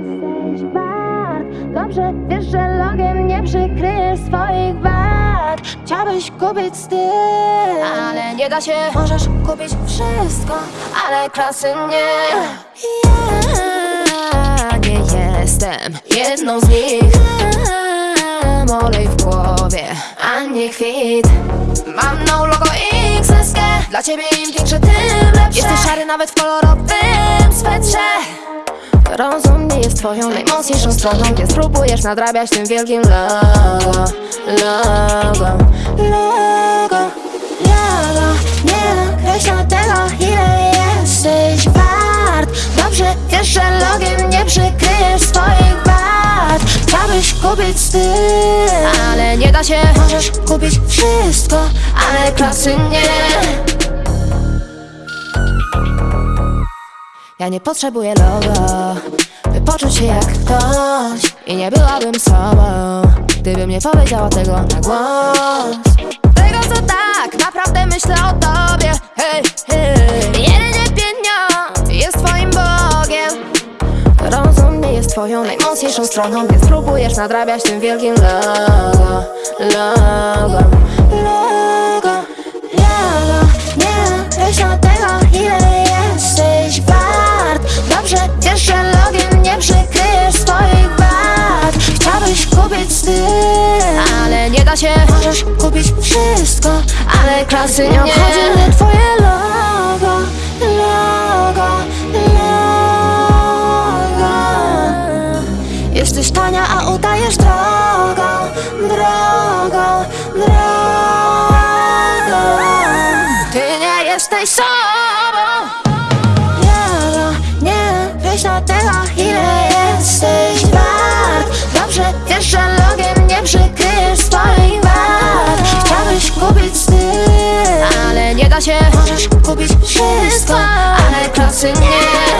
jesteś wart. Dobrze wiesz, że logiem nie przykryjesz swoich wad. Chciałbyś kupić styl Ale nie da się. Możesz kupić wszystko Ale klasy nie. Ja nie jestem jedną z nich. Mam olej w głowie, a nie kwit. Mam no logo XSG Dla ciebie im większe, tym lepsze. Jesteś szary nawet w kolorowym swetrze. Rozum jest twoją najmocniejszą stroną Więc próbujesz nadrabiać tym wielkim logo Logo, logo, logo Nie nakreśla tego ile jesteś wart. Dobrze wiesz, że logiem nie przykryjesz swoich wad. Chciałbyś kupić styl Ale nie da się. Możesz kupić wszystko Ale klasy nie. Ja nie potrzebuję logo, by poczuć się jak ktoś I nie byłabym sobą, gdybym nie powiedziała tego na głos. Tego co tak, naprawdę myślę o tobie Hej, hej. Jedynie pieniądz jest twoim Bogiem. Rozum nie jest twoją najmocniejszą stroną Więc próbujesz nadrabiać tym wielkim logo Logo, logo, da się Możesz kupić wszystko Ale klasy nie obchodzi mnie twoje logo Logo, logo. Jesteś tania, a udajesz drogą Drogą, drogą. Ty nie jesteś sobą. Logo, nie wiesz na tego da się Możesz kupić wszystko Ale klasy nie.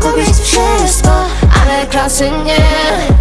Kupić wszystko Ale klasy nie